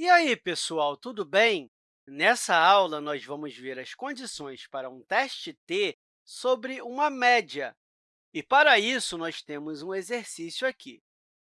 E aí, pessoal, tudo bem? Nessa aula, nós vamos ver as condições para um teste T sobre uma média. E, para isso, nós temos um exercício aqui.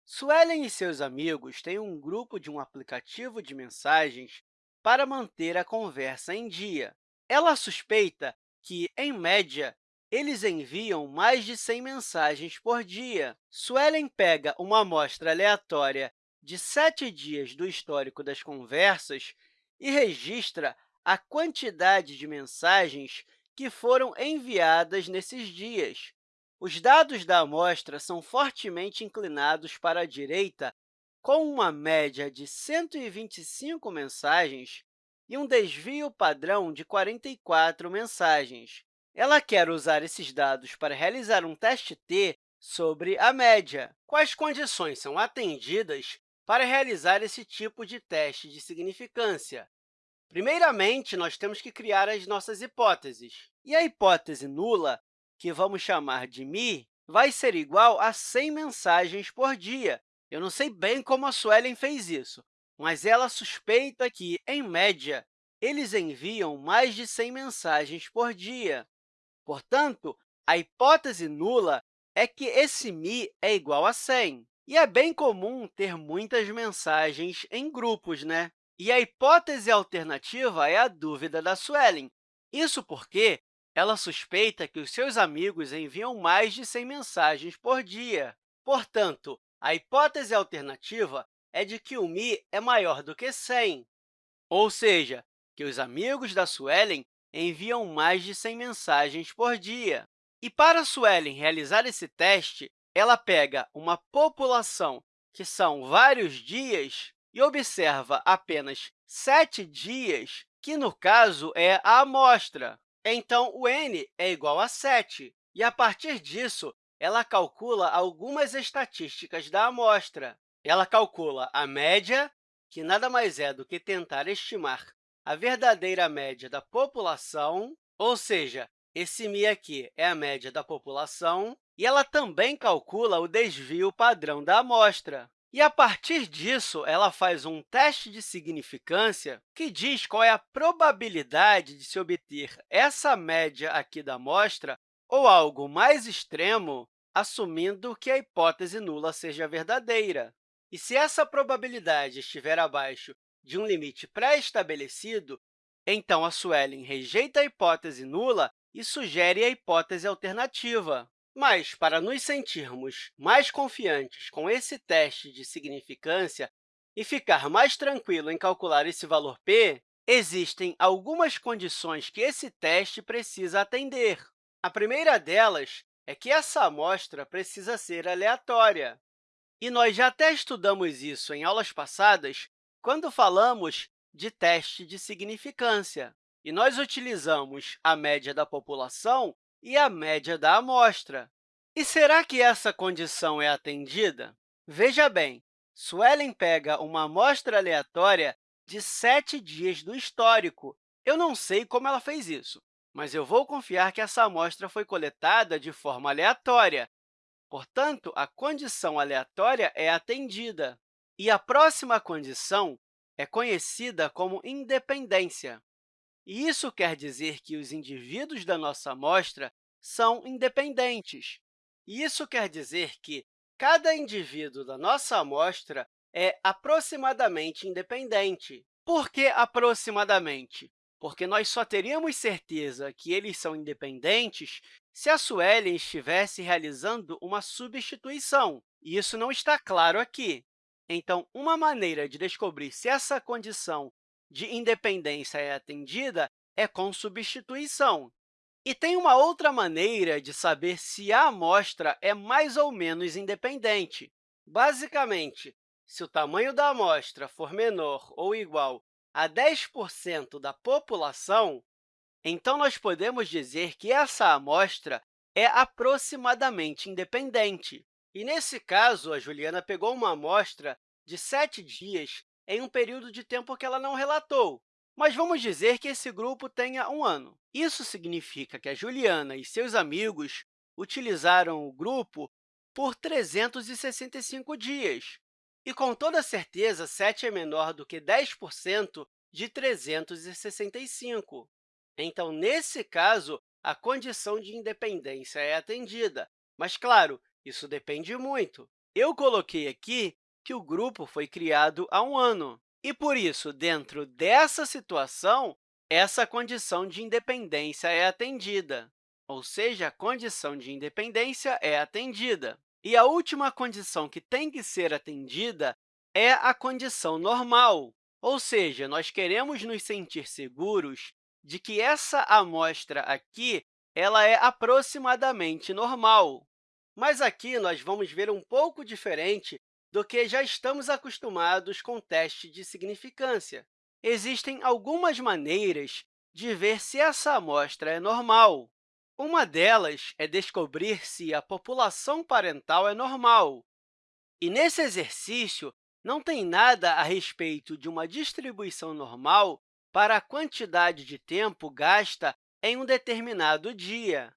Suelen e seus amigos têm um grupo de um aplicativo de mensagens para manter a conversa em dia. Ela suspeita que, em média, eles enviam mais de 100 mensagens por dia. Suelen pega uma amostra aleatória de sete dias do histórico das conversas e registra a quantidade de mensagens que foram enviadas nesses dias. Os dados da amostra são fortemente inclinados para a direita, com uma média de 125 mensagens e um desvio padrão de 44 mensagens. Ela quer usar esses dados para realizar um teste T sobre a média. Quais condições são atendidas para realizar esse tipo de teste de significância? Primeiramente, nós temos que criar as nossas hipóteses. E a hipótese nula, que vamos chamar de mi, vai ser igual a 100 mensagens por dia. Eu não sei bem como a Suelen fez isso, mas ela suspeita que, em média, eles enviam mais de 100 mensagens por dia. Portanto, a hipótese nula é que esse mi é igual a 100. E é bem comum ter muitas mensagens em grupos, né? E a hipótese alternativa é a dúvida da Suelen. Isso porque ela suspeita que os seus amigos enviam mais de 100 mensagens por dia. Portanto, a hipótese alternativa é de que o mi é maior do que 100, ou seja, que os amigos da Suelen enviam mais de 100 mensagens por dia. E para Suelen realizar esse teste, ela pega uma população que são vários dias e observa apenas sete dias, que, no caso, é a amostra. Então, o n é igual a 7, e, a partir disso, ela calcula algumas estatísticas da amostra. Ela calcula a média, que nada mais é do que tentar estimar a verdadeira média da população, ou seja, esse mi aqui é a média da população, e ela também calcula o desvio padrão da amostra. E, a partir disso, ela faz um teste de significância que diz qual é a probabilidade de se obter essa média aqui da amostra ou algo mais extremo, assumindo que a hipótese nula seja verdadeira. E se essa probabilidade estiver abaixo de um limite pré-estabelecido, então a Suelen rejeita a hipótese nula e sugere a hipótese alternativa. Mas, para nos sentirmos mais confiantes com esse teste de significância e ficar mais tranquilo em calcular esse valor p, existem algumas condições que esse teste precisa atender. A primeira delas é que essa amostra precisa ser aleatória. E nós já até estudamos isso em aulas passadas, quando falamos de teste de significância. E nós utilizamos a média da população e a média da amostra. E será que essa condição é atendida? Veja bem, Suelen pega uma amostra aleatória de sete dias do histórico. Eu não sei como ela fez isso, mas eu vou confiar que essa amostra foi coletada de forma aleatória. Portanto, a condição aleatória é atendida. E a próxima condição é conhecida como independência. Isso quer dizer que os indivíduos da nossa amostra são independentes. Isso quer dizer que cada indivíduo da nossa amostra é aproximadamente independente. Por que aproximadamente? Porque nós só teríamos certeza que eles são independentes se a Suelen estivesse realizando uma substituição. E isso não está claro aqui. Então, uma maneira de descobrir se essa condição de independência é atendida é com substituição. E tem uma outra maneira de saber se a amostra é mais ou menos independente. Basicamente, se o tamanho da amostra for menor ou igual a 10% da população, então nós podemos dizer que essa amostra é aproximadamente independente. E, nesse caso, a Juliana pegou uma amostra de sete dias em um período de tempo que ela não relatou. Mas vamos dizer que esse grupo tenha um ano. Isso significa que a Juliana e seus amigos utilizaram o grupo por 365 dias. E, com toda certeza, 7 é menor do que 10% de 365. Então, nesse caso, a condição de independência é atendida. Mas, claro, isso depende muito. Eu coloquei aqui que o grupo foi criado há um ano. E, por isso, dentro dessa situação, essa condição de independência é atendida, ou seja, a condição de independência é atendida. E a última condição que tem que ser atendida é a condição normal, ou seja, nós queremos nos sentir seguros de que essa amostra aqui ela é aproximadamente normal. Mas aqui nós vamos ver um pouco diferente do que já estamos acostumados com teste de significância. Existem algumas maneiras de ver se essa amostra é normal. Uma delas é descobrir se a população parental é normal. E, nesse exercício, não tem nada a respeito de uma distribuição normal para a quantidade de tempo gasta em um determinado dia.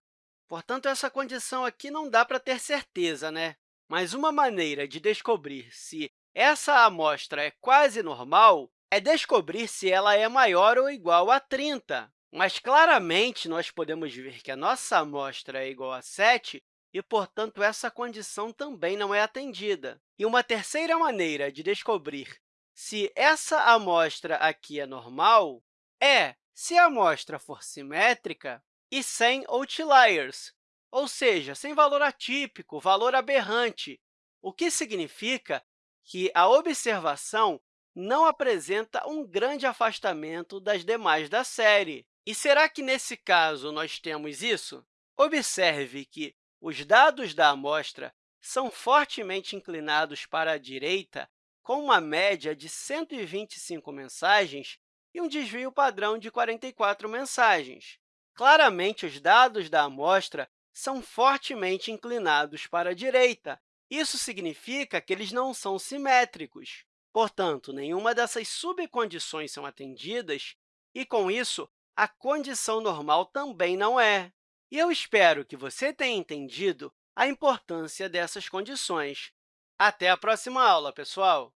Portanto, essa condição aqui não dá para ter certeza, né? Mas uma maneira de descobrir se essa amostra é quase normal é descobrir se ela é maior ou igual a 30. Mas, claramente, nós podemos ver que a nossa amostra é igual a 7 e, portanto, essa condição também não é atendida. E uma terceira maneira de descobrir se essa amostra aqui é normal é se a amostra for simétrica e sem outliers, ou seja, sem valor atípico, valor aberrante, o que significa que a observação não apresenta um grande afastamento das demais da série. E será que, nesse caso, nós temos isso? Observe que os dados da amostra são fortemente inclinados para a direita, com uma média de 125 mensagens e um desvio padrão de 44 mensagens. Claramente, os dados da amostra são fortemente inclinados para a direita. Isso significa que eles não são simétricos. Portanto, nenhuma dessas subcondições são atendidas e, com isso, a condição normal também não é. E eu espero que você tenha entendido a importância dessas condições. Até a próxima aula, pessoal!